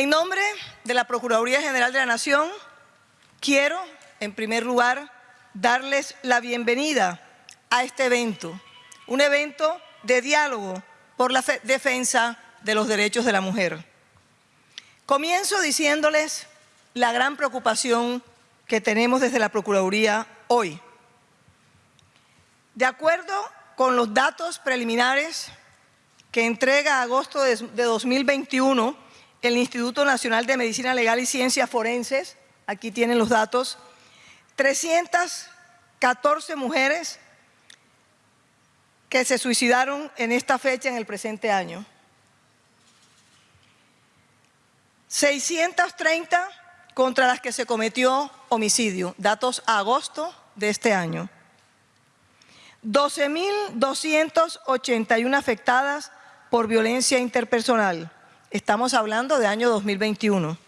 En nombre de la Procuraduría General de la Nación, quiero, en primer lugar, darles la bienvenida a este evento, un evento de diálogo por la defensa de los derechos de la mujer. Comienzo diciéndoles la gran preocupación que tenemos desde la Procuraduría hoy. De acuerdo con los datos preliminares que entrega agosto de 2021 el Instituto Nacional de Medicina Legal y Ciencias Forenses, aquí tienen los datos, 314 mujeres que se suicidaron en esta fecha en el presente año. 630 contra las que se cometió homicidio, datos agosto de este año. 12.281 afectadas por violencia interpersonal. Estamos hablando de año 2021.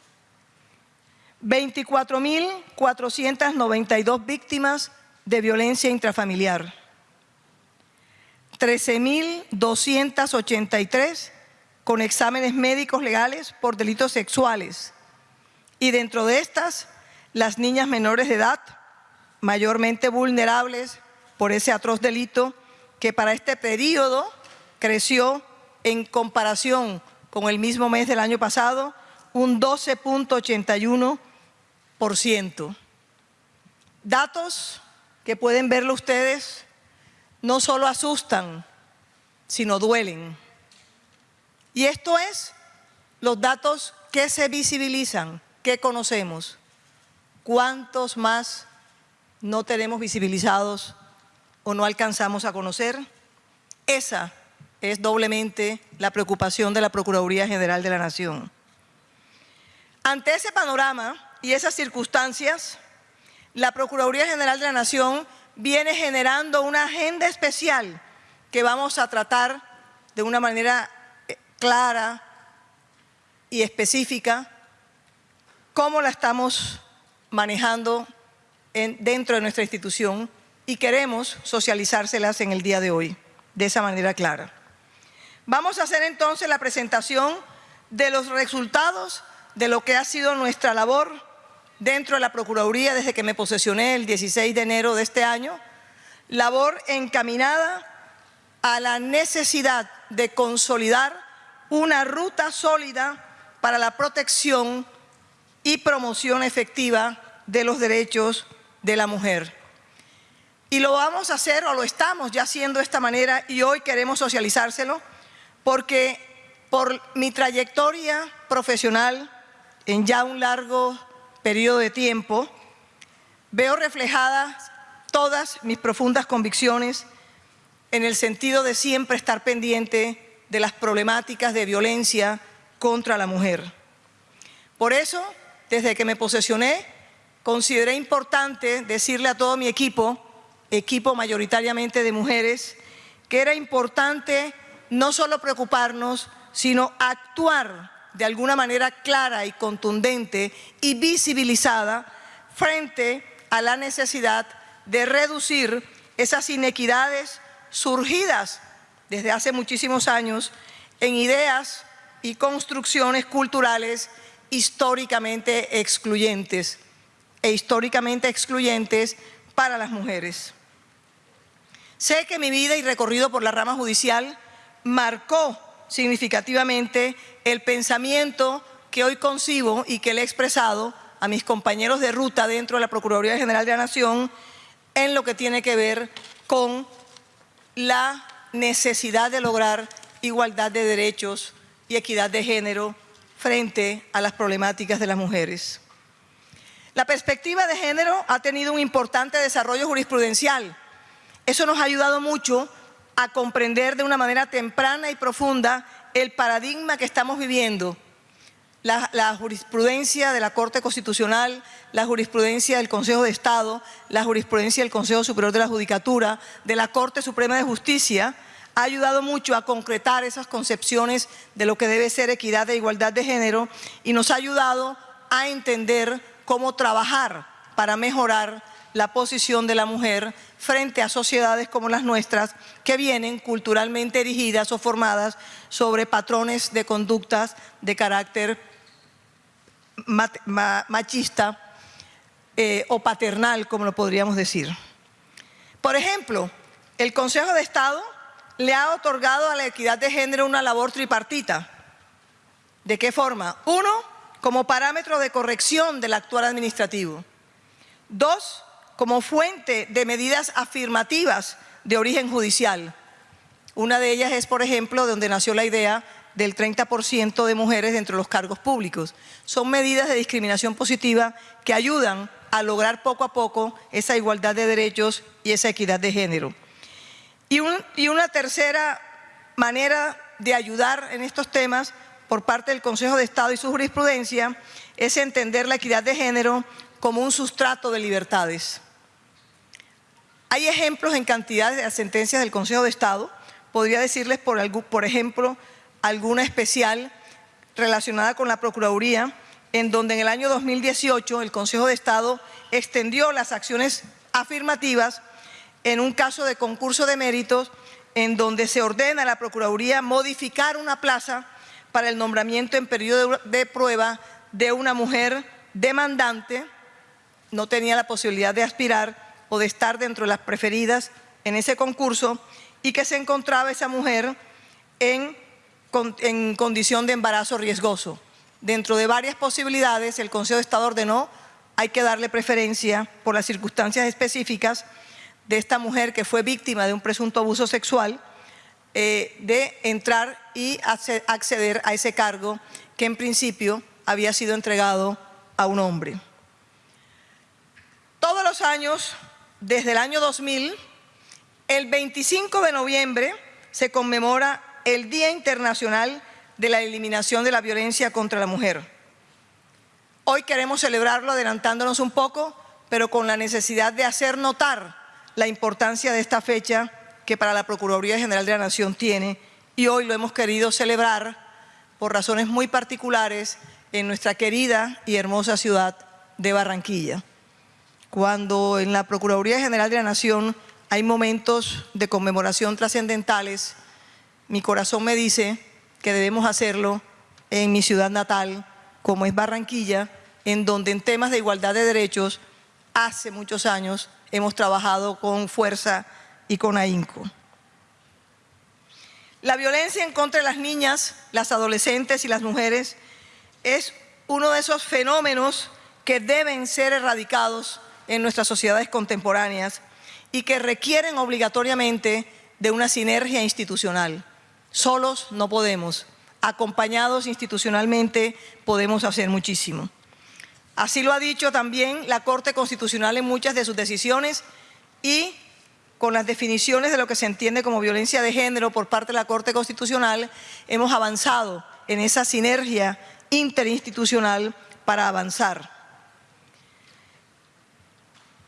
24.492 víctimas de violencia intrafamiliar. 13.283 con exámenes médicos legales por delitos sexuales. Y dentro de estas, las niñas menores de edad, mayormente vulnerables por ese atroz delito, que para este periodo creció en comparación con el mismo mes del año pasado, un 12.81%. Datos que pueden verlo ustedes no solo asustan, sino duelen. Y esto es los datos que se visibilizan, que conocemos. ¿Cuántos más no tenemos visibilizados o no alcanzamos a conocer? Esa es doblemente la preocupación de la Procuraduría General de la Nación. Ante ese panorama y esas circunstancias, la Procuraduría General de la Nación viene generando una agenda especial que vamos a tratar de una manera eh, clara y específica cómo la estamos manejando dentro de nuestra institución y queremos socializárselas en el día de hoy de esa manera clara. Vamos a hacer entonces la presentación de los resultados de lo que ha sido nuestra labor dentro de la Procuraduría desde que me posesioné el 16 de enero de este año, labor encaminada a la necesidad de consolidar una ruta sólida para la protección y promoción efectiva de los derechos de la mujer. Y lo vamos a hacer, o lo estamos ya haciendo de esta manera, y hoy queremos socializárselo, porque por mi trayectoria profesional en ya un largo periodo de tiempo, veo reflejadas todas mis profundas convicciones en el sentido de siempre estar pendiente de las problemáticas de violencia contra la mujer. Por eso, desde que me posesioné, consideré importante decirle a todo mi equipo, equipo mayoritariamente de mujeres, que era importante no solo preocuparnos, sino actuar de alguna manera clara y contundente y visibilizada frente a la necesidad de reducir esas inequidades surgidas desde hace muchísimos años en ideas y construcciones culturales históricamente excluyentes e históricamente excluyentes para las mujeres. Sé que mi vida y recorrido por la rama judicial marcó significativamente el pensamiento que hoy concibo y que le he expresado a mis compañeros de ruta dentro de la Procuraduría General de la Nación en lo que tiene que ver con la necesidad de lograr igualdad de derechos y equidad de género frente a las problemáticas de las mujeres. La perspectiva de género ha tenido un importante desarrollo jurisprudencial. Eso nos ha ayudado mucho a comprender de una manera temprana y profunda el paradigma que estamos viviendo. La, jurisprudencia de la Corte Constitucional, la jurisprudencia del Consejo de Estado, la jurisprudencia del Consejo Superior de la Judicatura, de la Corte Suprema de Justicia, ha ayudado mucho a concretar esas concepciones de lo que debe ser equidad e igualdad de género y nos ha ayudado a entender cómo trabajar para mejorar la posición de la mujer frente a sociedades como las nuestras que vienen culturalmente erigidas o formadas sobre patrones de conductas de carácter machista eh, o paternal, como lo podríamos decir. Por ejemplo, el Consejo de Estado le ha otorgado a la equidad de género una labor tripartita. ¿De qué forma? Uno, como parámetro de corrección del actual administrativo. Dos, como fuente de medidas afirmativas de origen judicial. Una de ellas es, por ejemplo, donde nació la idea del 30% de mujeres dentro de los cargos públicos. Son medidas de discriminación positiva que ayudan a lograr poco a poco esa igualdad de derechos y esa equidad de género. Y, y una tercera manera de ayudar en estos temas por parte del Consejo de Estado y su jurisprudencia es entender la equidad de género como un sustrato de libertades. Hay ejemplos en cantidades de sentencias del Consejo de Estado. Podría decirles, por, por ejemplo, alguna especial relacionada con la Procuraduría, en donde en el año 2018 el Consejo de Estado extendió las acciones afirmativas en un caso de concurso de méritos en donde se ordena a la Procuraduría modificar una plaza para el nombramiento en periodo de prueba de una mujer demandante, no tenía la posibilidad de aspirar o de estar dentro de las preferidas en ese concurso y que se encontraba esa mujer en en condición de embarazo riesgoso. Dentro de varias posibilidades, el Consejo de Estado ordenó hay que darle preferencia por las circunstancias específicas de esta mujer que fue víctima de un presunto abuso sexual, eh, de entrar y acceder a ese cargo que en principio había sido entregado a un hombre. Todos los años, desde el año 2000, el 25 de noviembre se conmemora el Día Internacional de la Eliminación de la Violencia contra la Mujer. Hoy queremos celebrarlo adelantándonos un poco, pero con la necesidad de hacer notar la importancia de esta fecha que para la Procuraduría General de la Nación tiene y hoy lo hemos querido celebrar por razones muy particulares en nuestra querida y hermosa ciudad de Barranquilla. Cuando en la Procuraduría General de la Nación hay momentos de conmemoración trascendentales, mi corazón me dice que debemos hacerlo en mi ciudad natal, como es Barranquilla, en donde en temas de igualdad de derechos hace muchos años hemos trabajado con fuerza y con ahínco. La violencia en contra de las niñas, las adolescentes y las mujeres es uno de esos fenómenos que deben ser erradicados en nuestras sociedades contemporáneas y que requieren obligatoriamente de una sinergia institucional. Solos no podemos, acompañados institucionalmente podemos hacer muchísimo. Así lo ha dicho también la Corte Constitucional en muchas de sus decisiones y con las definiciones de lo que se entiende como violencia de género por parte de la Corte Constitucional, hemos avanzado en esa sinergia interinstitucional para avanzar.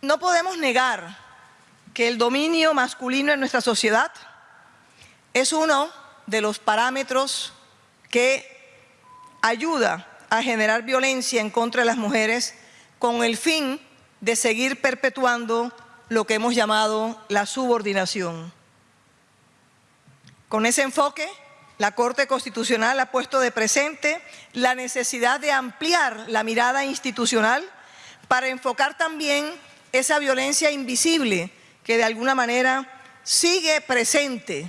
No podemos negar que el dominio masculino en nuestra sociedad es uno de los parámetros que ayuda a generar violencia en contra de las mujeres con el fin de seguir perpetuando lo que hemos llamado la subordinación. Con ese enfoque, la Corte Constitucional ha puesto de presente la necesidad de ampliar la mirada institucional para enfocar también esa violencia invisible que de alguna manera sigue presente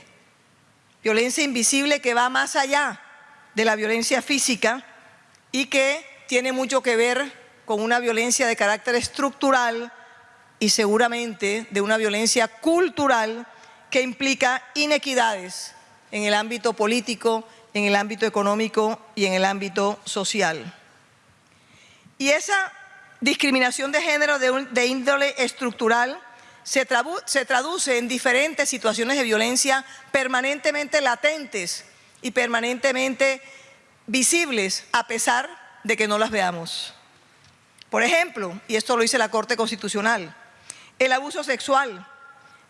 violencia invisible que va más allá de la violencia física y que tiene mucho que ver con una violencia de carácter estructural y seguramente de una violencia cultural que implica inequidades en el ámbito político, en el ámbito económico y en el ámbito social. Y esa discriminación de género de, índole estructural se, traduce en diferentes situaciones de violencia permanentemente latentes y permanentemente visibles a pesar de que no las veamos. Por ejemplo, y esto lo dice la Corte Constitucional, el abuso sexual,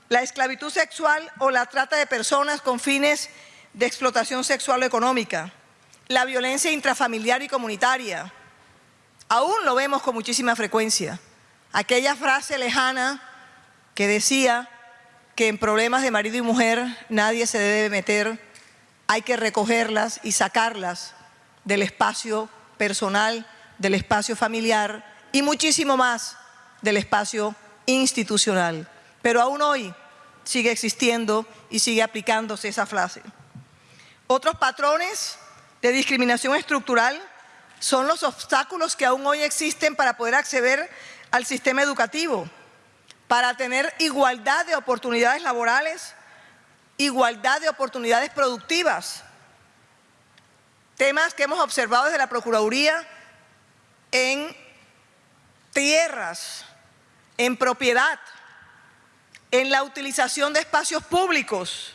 la esclavitud sexual o la trata de personas con fines de explotación sexual o económica, la violencia intrafamiliar y comunitaria. Aún lo vemos con muchísima frecuencia. Aquella frase lejana que decía que en problemas de marido y mujer nadie se debe meter, hay que recogerlas y sacarlas del espacio personal del espacio familiar y muchísimo más del espacio institucional. Pero aún hoy sigue existiendo y sigue aplicándose esa frase. Otros patrones de discriminación estructural son los obstáculos que aún hoy existen para poder acceder al sistema educativo, para tener igualdad de oportunidades laborales, igualdad de oportunidades productivas. Temas que hemos observado desde la Procuraduría en tierras, en propiedad, en la utilización de espacios públicos.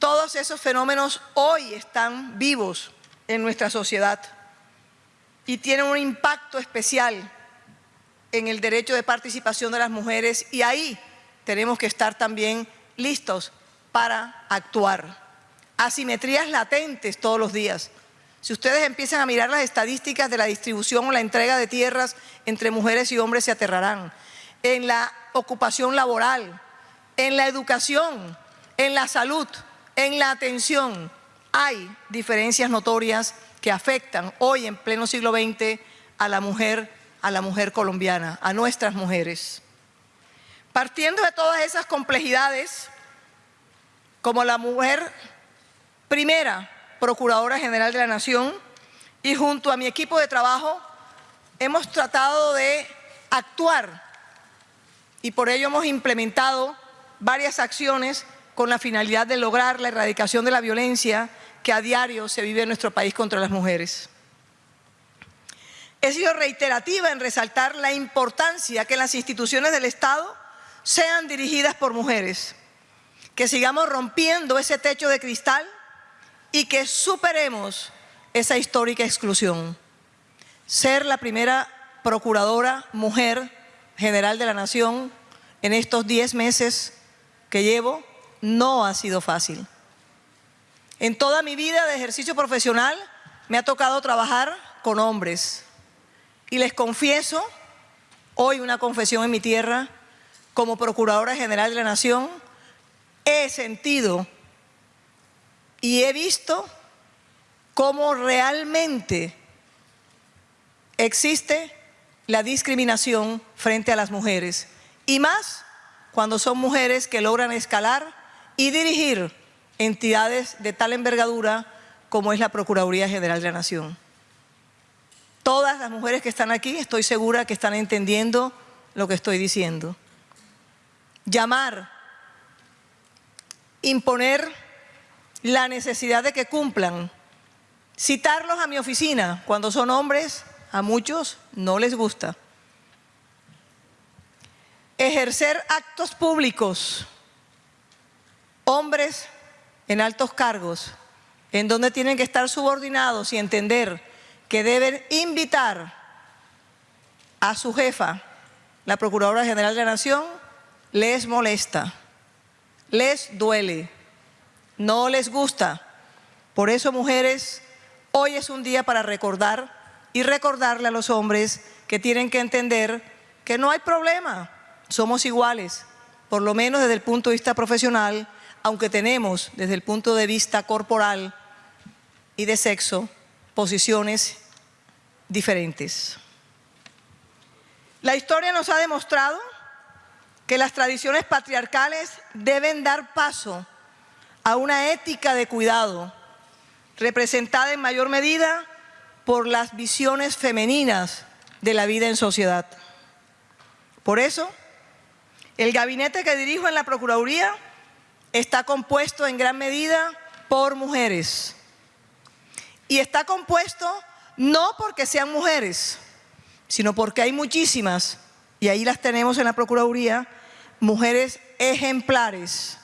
Todos esos fenómenos hoy están vivos en nuestra sociedad y tienen un impacto especial en el derecho de participación de las mujeres y ahí tenemos que estar también listos para actuar. Asimetrías latentes todos los días. Si ustedes empiezan a mirar las estadísticas de la distribución o la entrega de tierras entre mujeres y hombres se aterrarán. En la ocupación laboral, en la educación, en la salud, en la atención, hay diferencias notorias que afectan hoy en pleno siglo XX a la mujer, a la mujer colombiana, a nuestras mujeres. Partiendo de todas esas complejidades, como la mujer primera Procuradora General de la Nación y junto a mi equipo de trabajo hemos tratado de actuar y por ello hemos implementado varias acciones con la finalidad de lograr la erradicación de la violencia que a diario se vive en nuestro país contra las mujeres. He sido reiterativa en resaltar la importancia que las instituciones del Estado sean dirigidas por mujeres, que sigamos rompiendo ese techo de cristal y que superemos esa histórica exclusión. Ser la primera procuradora mujer general de la Nación en estos 10 meses que llevo no ha sido fácil. En toda mi vida de ejercicio profesional me ha tocado trabajar con hombres. Y les confieso, hoy una confesión en mi tierra, como Procuradora General de la Nación, he sentido y he visto cómo realmente existe la discriminación frente a las mujeres. Y más cuando son mujeres que logran escalar y dirigir entidades de tal envergadura como es la Procuraduría General de la Nación. Todas las mujeres que están aquí estoy segura que están entendiendo lo que estoy diciendo. Llamar, imponer la necesidad de que cumplan, citarlos a mi oficina cuando son hombres, a muchos no les gusta. Ejercer actos públicos, hombres en altos cargos, en donde tienen que estar subordinados y entender que deben invitar a su jefa, la Procuradora General de la Nación, les molesta, les duele, no les gusta. Por eso, mujeres, hoy es un día para recordar y recordarle a los hombres que tienen que entender que no hay problema, somos iguales, por lo menos desde el punto de vista profesional, aunque tenemos desde el punto de vista corporal y de sexo posiciones diferentes. La historia nos ha demostrado que las tradiciones patriarcales deben dar paso a una ética de cuidado, representada en mayor medida por las visiones femeninas de la vida en sociedad. Por eso, el gabinete que dirijo en la Procuraduría está compuesto en gran medida por mujeres. Y está compuesto no porque sean mujeres, sino porque hay muchísimas, y ahí las tenemos en la Procuraduría, mujeres ejemplares,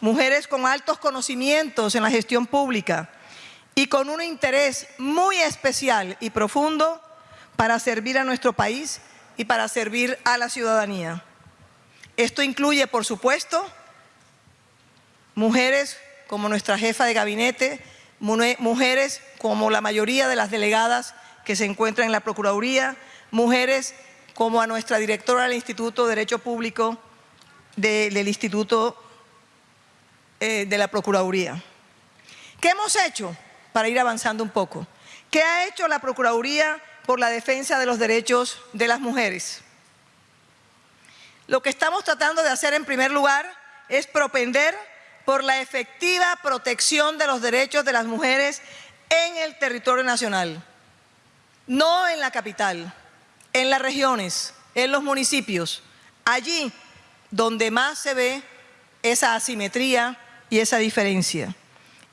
mujeres con altos conocimientos en la gestión pública y con un interés muy especial y profundo para servir a nuestro país y para servir a la ciudadanía. Esto incluye, por supuesto, mujeres como nuestra jefa de gabinete, mujeres como la mayoría de las delegadas que se encuentran en la Procuraduría, mujeres como a nuestra directora del Instituto de Derecho Público del Instituto eh, de la Procuraduría. ¿Qué hemos hecho para ir avanzando un poco? ¿Qué ha hecho la Procuraduría por la defensa de los derechos de las mujeres? Lo que estamos tratando de hacer en primer lugar es propender por la efectiva protección de los derechos de las mujeres en el territorio nacional, no en la capital, en las regiones, en los municipios, allí donde más se ve esa asimetría y esa diferencia.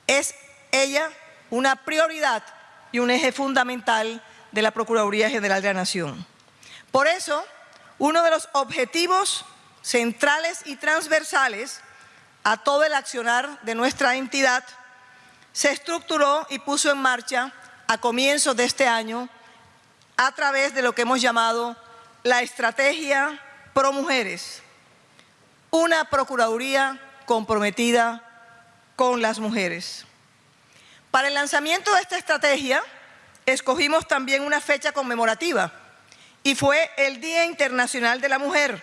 Es ella una prioridad y un eje fundamental de la Procuraduría General de la Nación. Por eso, uno de los objetivos centrales y transversales a todo el accionar de nuestra entidad se estructuró y puso en marcha a comienzos de este año a través de lo que hemos llamado la Estrategia Pro Mujeres, una Procuraduría comprometida con las mujeres. Para el lanzamiento de esta estrategia, escogimos también una fecha conmemorativa y fue el Día Internacional de la Mujer,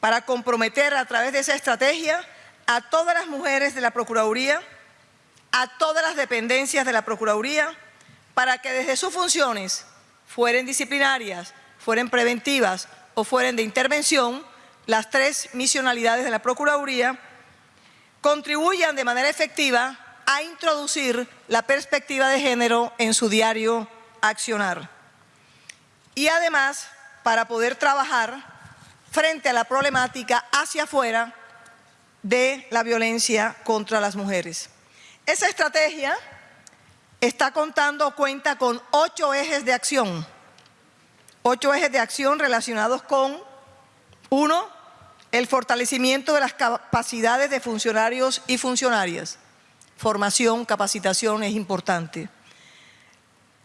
para comprometer a través de esa estrategia a todas las mujeres de la Procuraduría, a todas las dependencias de la Procuraduría, para que desde sus funciones, fueren disciplinarias, fueren preventivas o fueren de intervención, las tres misionalidades de la Procuraduría, contribuyan de manera efectiva a introducir la perspectiva de género en su diario accionar. Y además, para poder trabajar frente a la problemática hacia afuera de la violencia contra las mujeres. Esa estrategia está contando, cuenta con ocho ejes de acción, ocho ejes de acción relacionados con, uno, el fortalecimiento de las capacidades de funcionarios y funcionarias formación, capacitación es importante.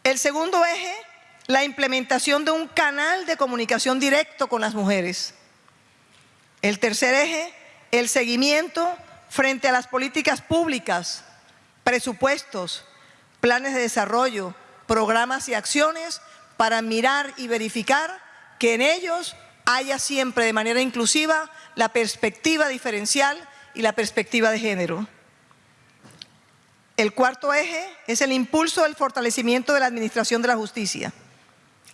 El segundo eje, la implementación de un canal de comunicación directo con las mujeres. El tercer eje, el seguimiento frente a las políticas públicas, presupuestos, planes de desarrollo, programas y acciones para mirar y verificar que en ellos haya siempre de manera inclusiva la perspectiva diferencial y la perspectiva de género. El cuarto eje es el impulso del fortalecimiento de la administración de la justicia.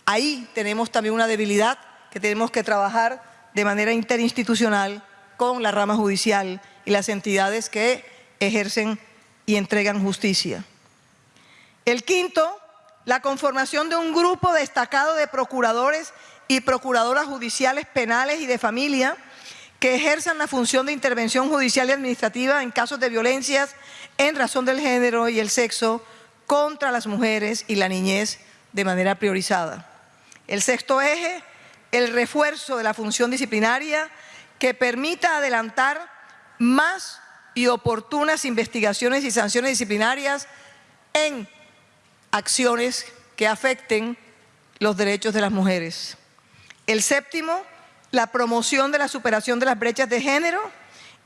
Ahí tenemos también una debilidad que tenemos que trabajar de manera interinstitucional con la rama judicial y las entidades que ejercen y entregan justicia. El quinto, la conformación de un grupo destacado de procuradores y procuradoras judiciales penales y de familia que ejerzan la función de intervención judicial y administrativa en casos de violencias en razón del género y el sexo contra las mujeres y la niñez de manera priorizada. El sexto eje, el refuerzo de la función disciplinaria que permita adelantar más y oportunas investigaciones y sanciones disciplinarias en acciones que afecten los derechos de las mujeres. El séptimo, la promoción de la superación de las brechas de género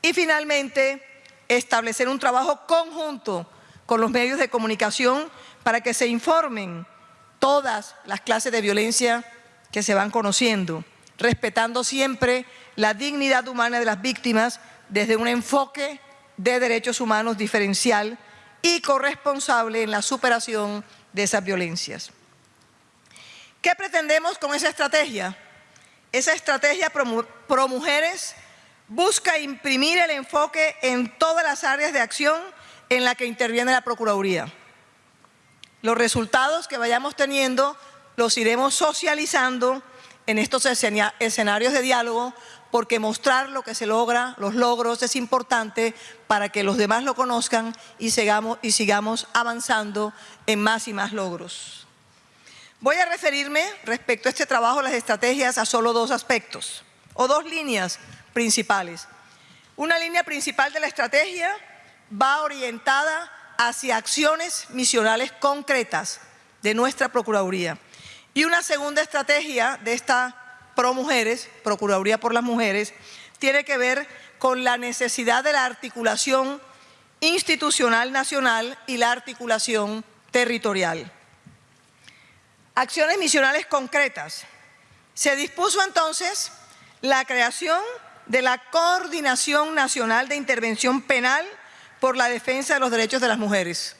y finalmente establecer un trabajo conjunto con los medios de comunicación para que se informen todas las clases de violencia que se van conociendo, respetando siempre la dignidad humana de las víctimas desde un enfoque de derechos humanos diferencial y corresponsable en la superación de esas violencias. ¿Qué pretendemos con esa estrategia? Esa estrategia pro, mujeres busca imprimir el enfoque en todas las áreas de acción en la que interviene la Procuraduría. Los resultados que vayamos teniendo los iremos socializando en estos escenarios de diálogo porque mostrar lo que se logra, los logros, es importante para que los demás lo conozcan y sigamos, y sigamos avanzando en más y más logros. Voy a referirme respecto a este trabajo, las estrategias, a solo dos aspectos o dos líneas principales. Una línea principal de la estrategia va orientada hacia acciones misionales concretas de nuestra Procuraduría. Y una segunda estrategia de esta Pro Mujeres, Procuraduría por las Mujeres, tiene que ver con la necesidad de la articulación institucional nacional y la articulación territorial acciones misionales concretas. Se dispuso entonces la creación de la Coordinación Nacional de Intervención Penal por la Defensa de los Derechos de las Mujeres.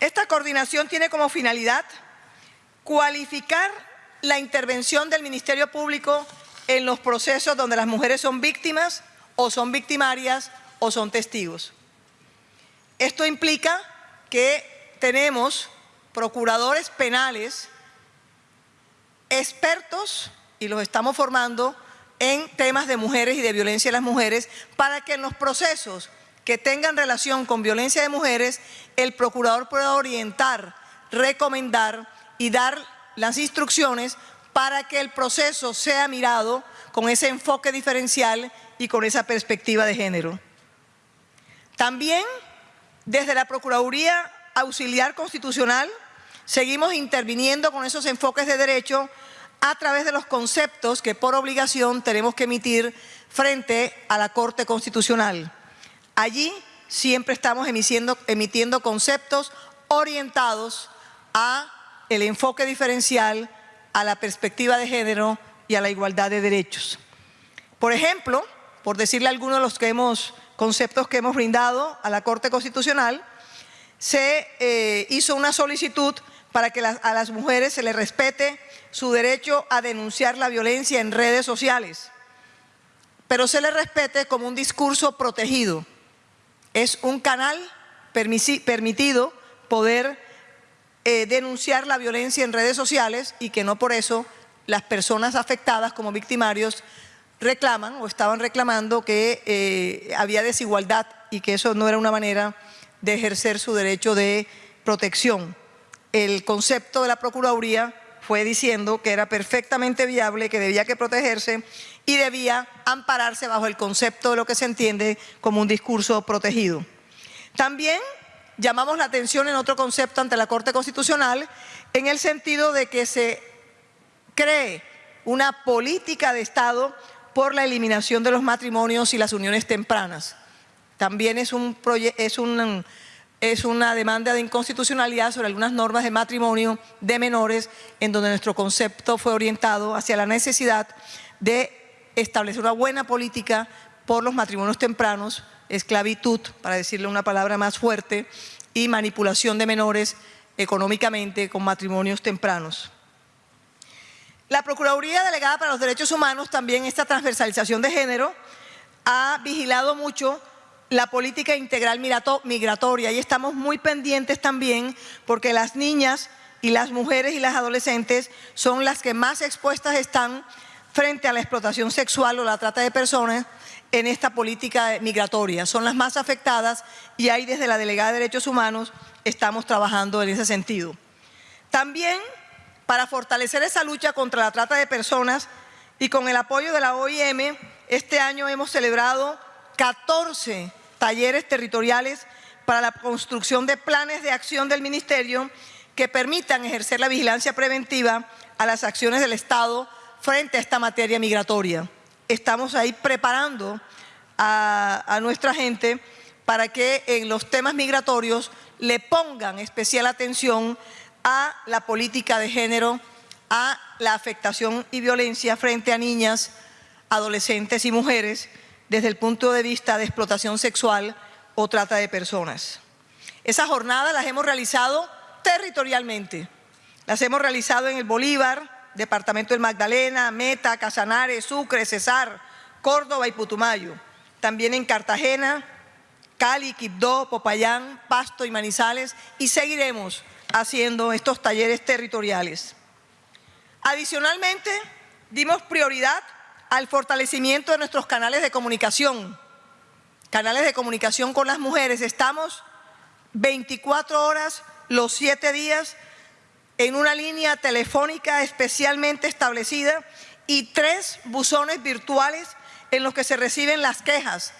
Esta coordinación tiene como finalidad cualificar la intervención del Ministerio Público en los procesos donde las mujeres son víctimas o son victimarias o son testigos. Esto implica que tenemos procuradores penales expertos y los estamos formando en temas de mujeres y de violencia de las mujeres para que en los procesos que tengan relación con violencia de mujeres, el procurador pueda orientar, recomendar y dar las instrucciones para que el proceso sea mirado con ese enfoque diferencial y con esa perspectiva de género. También desde la Procuraduría Auxiliar Constitucional seguimos interviniendo con esos enfoques de derecho a través de los conceptos que por obligación tenemos que emitir frente a la Corte Constitucional. Allí siempre estamos emitiendo, emitiendo conceptos orientados a el enfoque diferencial, a la perspectiva de género y a la igualdad de derechos. Por ejemplo, por decirle algunos de los conceptos que hemos brindado a la Corte Constitucional, se eh, hizo una solicitud para que a las mujeres se les respete su derecho a denunciar la violencia en redes sociales, pero se les respete como un discurso protegido. Es un canal permitido poder eh, denunciar la violencia en redes sociales y que no por eso las personas afectadas como victimarios reclaman o estaban reclamando que eh, había desigualdad y que eso no era una manera de ejercer su derecho de protección. El concepto de la Procuraduría fue diciendo que era perfectamente viable, que debía que protegerse y debía ampararse bajo el concepto de lo que se entiende como un discurso protegido. También llamamos la atención en otro concepto ante la Corte Constitucional en el sentido de que se cree una política de Estado por la eliminación de los matrimonios y las uniones tempranas. También es, un es, un, es una demanda de inconstitucionalidad sobre algunas normas de matrimonio de menores en donde nuestro concepto fue orientado hacia la necesidad de establecer una buena política por los matrimonios tempranos esclavitud, para decirle una palabra más fuerte, y manipulación de menores económicamente con matrimonios tempranos. La Procuraduría Delegada para los Derechos Humanos, también esta transversalización de género, ha vigilado mucho la política integral migratoria y estamos muy pendientes también porque las niñas y las mujeres y las adolescentes son las que más expuestas están frente a la explotación sexual o la trata de personas en esta política migratoria. Son las más afectadas y ahí desde la Delegada de Derechos Humanos estamos trabajando en ese sentido. También para fortalecer esa lucha contra la trata de personas y con el apoyo de la OIM, este año hemos celebrado 14 talleres territoriales para la construcción de planes de acción del Ministerio que permitan ejercer la vigilancia preventiva a las acciones del Estado frente a esta materia migratoria estamos ahí preparando a, nuestra gente para que en los temas migratorios le pongan especial atención a la política de género, a la afectación y violencia frente a niñas, adolescentes y mujeres desde el punto de vista de explotación sexual o trata de personas. Esas jornadas las hemos realizado territorialmente. Las hemos realizado en el Bolívar, Departamento del Magdalena, Meta, Casanares, Sucre, Cesar, Córdoba y Putumayo. También en Cartagena, Cali, Quibdó, Popayán, Pasto y Manizales y seguiremos haciendo estos talleres territoriales. Adicionalmente, dimos prioridad al fortalecimiento de nuestros canales de comunicación, canales de comunicación con las mujeres. Estamos 24 horas los 7 días en una línea telefónica especialmente establecida y tres buzones virtuales en los que se reciben las quejas.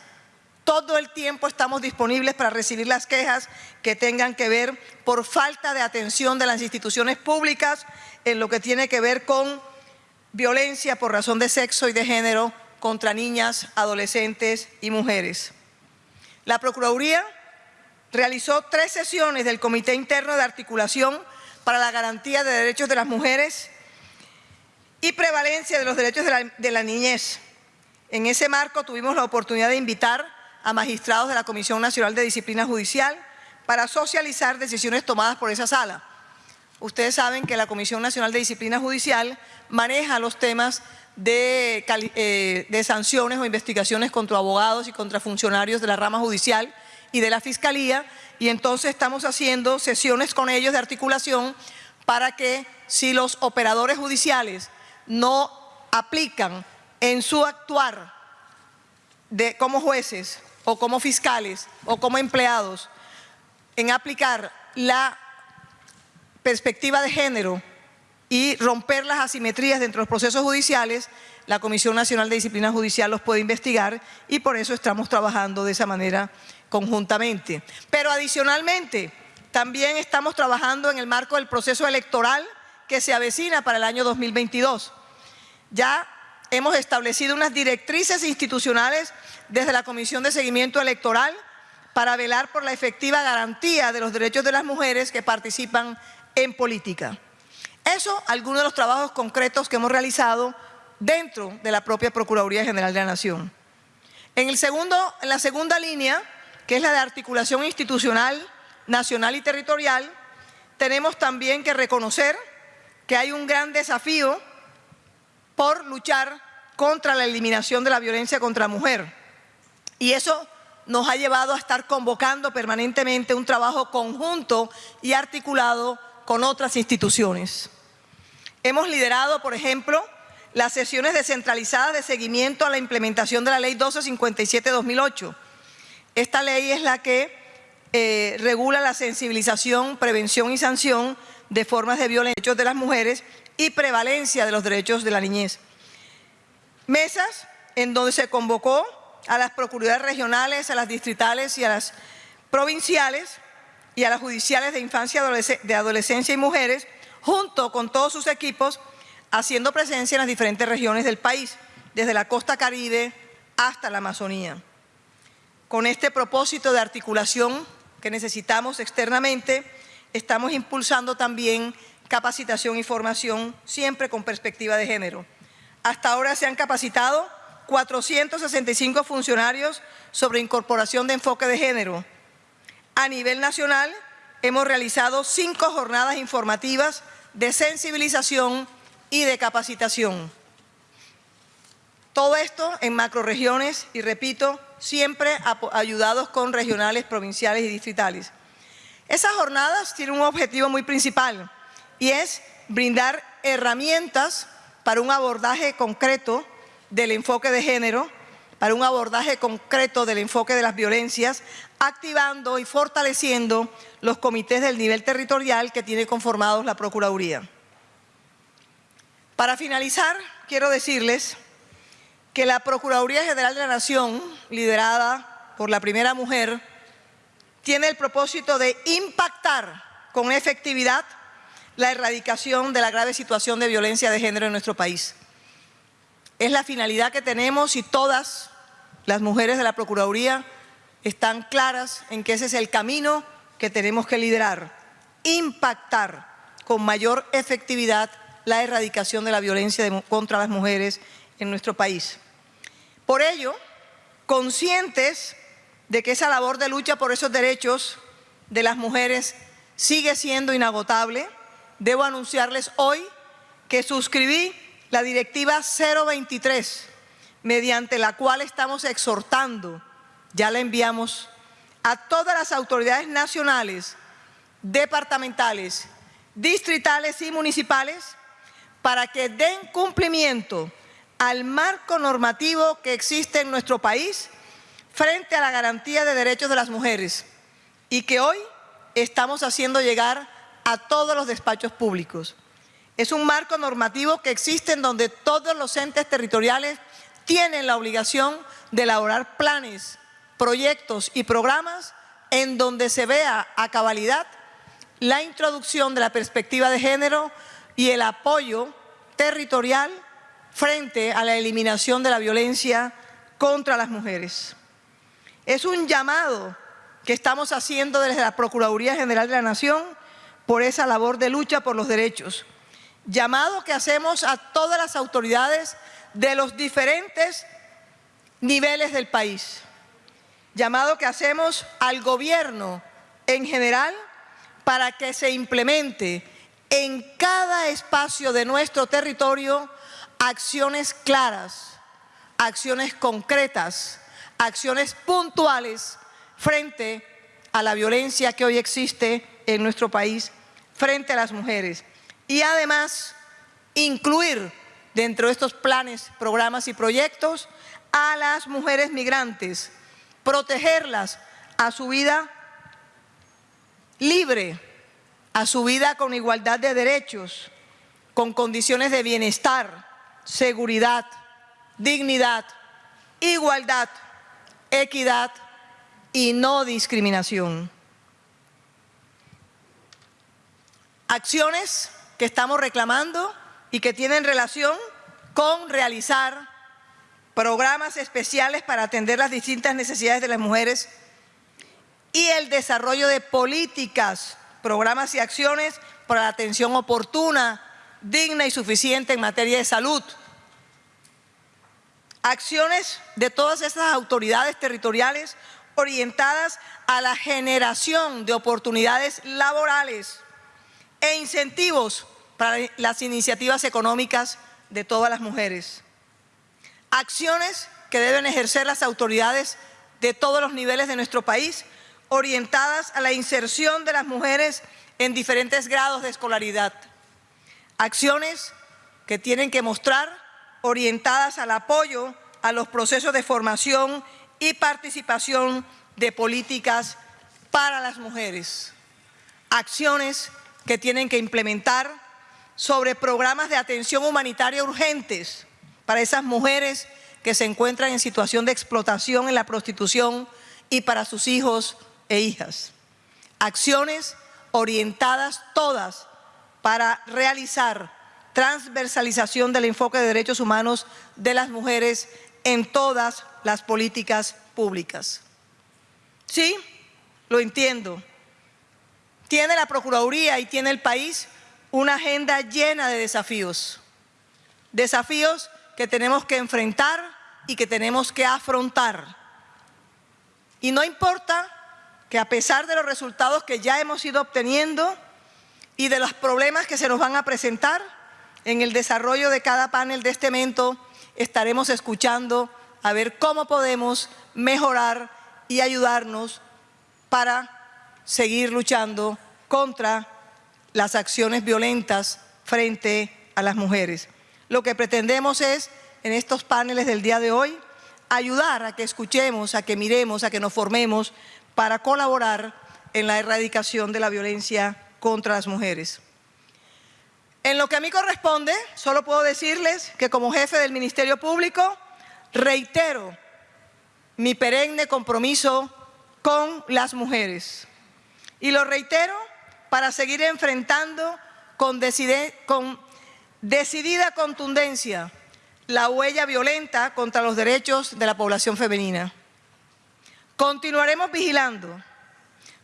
Todo el tiempo estamos disponibles para recibir las quejas que tengan que ver por falta de atención de las instituciones públicas en lo que tiene que ver con violencia por razón de sexo y de género contra niñas, adolescentes y mujeres. La Procuraduría realizó tres sesiones del Comité Interno de Articulación para la garantía de derechos de las mujeres y prevalencia de los derechos de la, niñez. En ese marco tuvimos la oportunidad de invitar a magistrados de la Comisión Nacional de Disciplina Judicial para socializar decisiones tomadas por esa sala. Ustedes saben que la Comisión Nacional de Disciplina Judicial maneja los temas de, eh, sanciones o investigaciones contra abogados y contra funcionarios de la rama judicial y de la Fiscalía y entonces estamos haciendo sesiones con ellos de articulación para que si los operadores judiciales no aplican en su actuar de, como jueces o como fiscales o como empleados en aplicar la perspectiva de género y romper las asimetrías dentro de los procesos judiciales, la Comisión Nacional de Disciplina Judicial los puede investigar y por eso estamos trabajando de esa manera conjuntamente. Pero adicionalmente, también estamos trabajando en el marco del proceso electoral que se avecina para el año 2022. Ya hemos establecido unas directrices institucionales desde la Comisión de Seguimiento Electoral para velar por la efectiva garantía de los derechos de las mujeres que participan en política. Eso, algunos de los trabajos concretos que hemos realizado dentro de la propia Procuraduría General de la Nación. En, el segundo, en la segunda línea, que es la de articulación institucional, nacional y territorial, tenemos también que reconocer que hay un gran desafío por luchar contra la eliminación de la violencia contra la mujer. Y eso nos ha llevado a estar convocando permanentemente un trabajo conjunto y articulado con otras instituciones. Hemos liderado, por ejemplo, las sesiones descentralizadas de seguimiento a la implementación de la Ley 1257-2008. Esta ley es la que eh, regula la sensibilización, prevención y sanción de formas de violencia de las mujeres y prevalencia de los derechos de la niñez. Mesas en donde se convocó a las procuradurías regionales, a las distritales y a las provinciales y a las judiciales de infancia, de adolescencia y mujeres, junto con todos sus equipos, haciendo presencia en las diferentes regiones del país, desde la costa caribe hasta la Amazonía. Con este propósito de articulación que necesitamos externamente, estamos impulsando también capacitación y formación, siempre con perspectiva de género. Hasta ahora se han capacitado 465 funcionarios sobre incorporación de enfoque de género. A nivel nacional, hemos realizado cinco jornadas informativas de sensibilización y de capacitación. Todo esto en macroregiones y, repito, siempre ayudados con regionales, provinciales y distritales. Esas jornadas tienen un objetivo muy principal y es brindar herramientas para un abordaje concreto del enfoque de género, para un abordaje concreto del enfoque de las violencias, activando y fortaleciendo los comités del nivel territorial que tiene conformados la Procuraduría. Para finalizar, quiero decirles que la Procuraduría General de la Nación, liderada por la primera mujer, tiene el propósito de impactar con efectividad la erradicación de la grave situación de violencia de género en nuestro país. Es la finalidad que tenemos y todas las mujeres de la Procuraduría están claras en que ese es el camino que tenemos que liderar, impactar con mayor efectividad la erradicación de la violencia contra las mujeres en nuestro país. Por ello, conscientes de que esa labor de lucha por esos derechos de las mujeres sigue siendo inagotable, debo anunciarles hoy que suscribí la directiva 023, mediante la cual estamos exhortando, ya la enviamos a todas las autoridades nacionales, departamentales, distritales y municipales para que den cumplimiento al marco normativo que existe en nuestro país frente a la garantía de derechos de las mujeres y que hoy estamos haciendo llegar a todos los despachos públicos. Es un marco normativo que existe en donde todos los entes territoriales tienen la obligación de elaborar planes, proyectos y programas en donde se vea a cabalidad la introducción de la perspectiva de género y el apoyo territorial frente a la eliminación de la violencia contra las mujeres. Es un llamado que estamos haciendo desde la Procuraduría General de la Nación por esa labor de lucha por los derechos llamado que hacemos a todas las autoridades de los diferentes niveles del país, llamado que hacemos al gobierno en general para que se implemente en cada espacio de nuestro territorio acciones claras, acciones concretas, acciones puntuales frente a la violencia que hoy existe en nuestro país frente a las mujeres. Y además, incluir dentro de estos planes, programas y proyectos a las mujeres migrantes, protegerlas a su vida libre, a su vida con igualdad de derechos, con condiciones de bienestar, seguridad, dignidad, igualdad, equidad y no discriminación. Acciones que estamos reclamando y que tienen relación con realizar programas especiales para atender las distintas necesidades de las mujeres y el desarrollo de políticas, programas y acciones para la atención oportuna, digna y suficiente en materia de salud. Acciones de todas esas autoridades territoriales orientadas a la generación de oportunidades laborales e incentivos para las iniciativas económicas de todas las mujeres. Acciones que deben ejercer las autoridades de todos los niveles de nuestro país orientadas a la inserción de las mujeres en diferentes grados de escolaridad. Acciones que tienen que mostrar orientadas al apoyo a los procesos de formación y participación de políticas para las mujeres. Acciones que tienen que implementar sobre programas de atención humanitaria urgentes para esas mujeres que se encuentran en situación de explotación en la prostitución y para sus hijos e hijas. Acciones orientadas todas para realizar transversalización del enfoque de derechos humanos de las mujeres en todas las políticas públicas. Sí, lo entiendo. Tiene la Procuraduría y tiene el país una agenda llena de desafíos. Desafíos que tenemos que enfrentar y que tenemos que afrontar. Y no importa que a pesar de los resultados que ya hemos ido obteniendo y de los problemas que se nos van a presentar, en el desarrollo de cada panel de este evento estaremos escuchando a ver cómo podemos mejorar y ayudarnos para seguir luchando contra las acciones violentas frente a las mujeres. Lo que pretendemos es, en estos paneles del día de hoy, ayudar a que escuchemos, a que miremos, a que nos formemos para colaborar en la erradicación de la violencia contra las mujeres. En lo que a mí corresponde, solo puedo decirles que como jefe del Ministerio Público reitero mi perenne compromiso con las mujeres. Y lo reitero para seguir enfrentando con, con decidida contundencia la huella violenta contra los derechos de la población femenina. Continuaremos vigilando,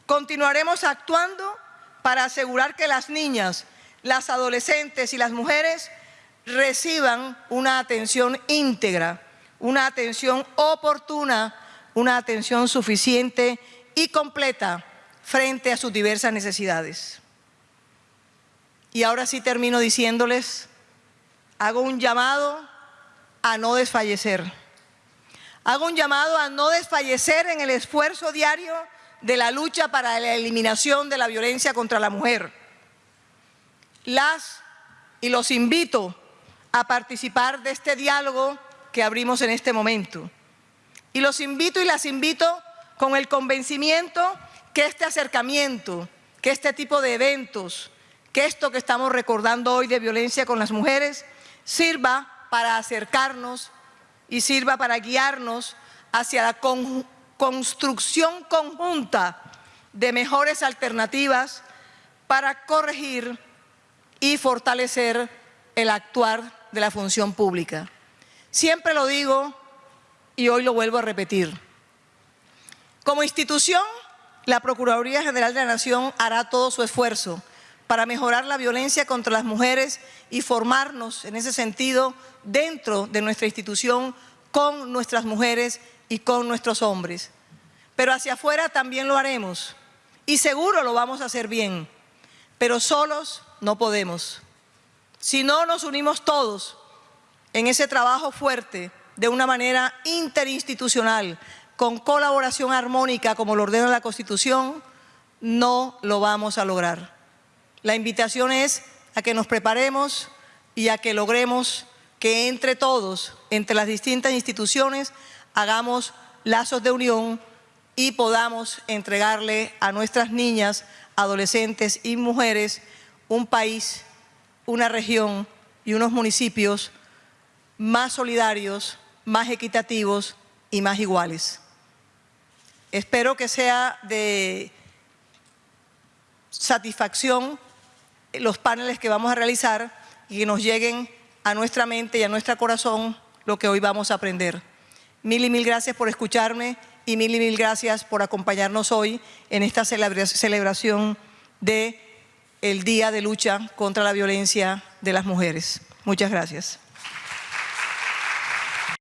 continuaremos actuando para asegurar que las niñas, las adolescentes y las mujeres reciban una atención íntegra, una atención oportuna, una atención suficiente y completa frente a sus diversas necesidades. Y ahora sí termino diciéndoles, hago un llamado a no desfallecer. Hago un llamado a no desfallecer en el esfuerzo diario de la lucha para la eliminación de la violencia contra la mujer. Las y los invito a participar de este diálogo que abrimos en este momento. Y los invito y las invito con el convencimiento que este acercamiento, que este tipo de eventos, que esto que estamos recordando hoy de violencia con las mujeres, sirva para acercarnos y sirva para guiarnos hacia la construcción conjunta de mejores alternativas para corregir y fortalecer el actuar de la función pública. Siempre lo digo y hoy lo vuelvo a repetir. Como institución, la Procuraduría General de la Nación hará todo su esfuerzo para mejorar la violencia contra las mujeres y formarnos en ese sentido dentro de nuestra institución con nuestras mujeres y con nuestros hombres. Pero hacia afuera también lo haremos Y seguro lo vamos a hacer bien, pero solos no podemos. Si no nos unimos todos en ese trabajo fuerte, de una manera interinstitucional, con colaboración armónica como lo ordena la Constitución, no lo vamos a lograr. La invitación es a que nos preparemos y a que logremos que entre todos, entre las distintas instituciones, hagamos lazos de unión y podamos entregarle a nuestras niñas, adolescentes y mujeres un país, una región y unos municipios más solidarios, más equitativos y más iguales. Espero que sea de satisfacción los paneles que vamos a realizar y que nos lleguen a nuestra mente y a nuestro corazón lo que hoy vamos a aprender. Mil y mil gracias por escucharme y mil y mil gracias por acompañarnos hoy en esta celebración de el Día de Lucha contra la Violencia de las Mujeres. Muchas gracias.